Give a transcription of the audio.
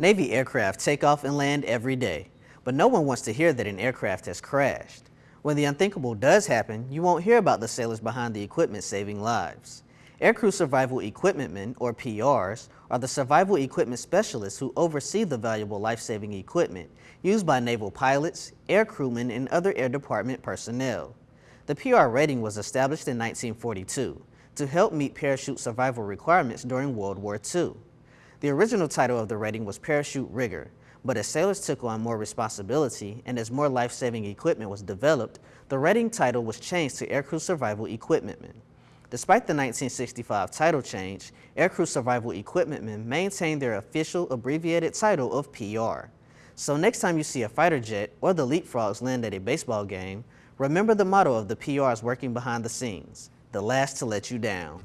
Navy aircraft take off and land every day, but no one wants to hear that an aircraft has crashed. When the unthinkable does happen, you won't hear about the sailors behind the equipment saving lives. Aircrew Survival Equipment Men, or PRs, are the survival equipment specialists who oversee the valuable life-saving equipment used by naval pilots, air crewmen, and other Air Department personnel. The PR rating was established in 1942 to help meet parachute survival requirements during World War II. The original title of the rating was Parachute Rigger, but as sailors took on more responsibility and as more life-saving equipment was developed, the rating title was changed to Aircrew Survival Equipmentmen. Despite the 1965 title change, Aircrew Survival Equipmentmen maintained their official abbreviated title of PR. So next time you see a fighter jet or the Leap Frogs land at a baseball game, remember the motto of the PRs working behind the scenes, the last to let you down.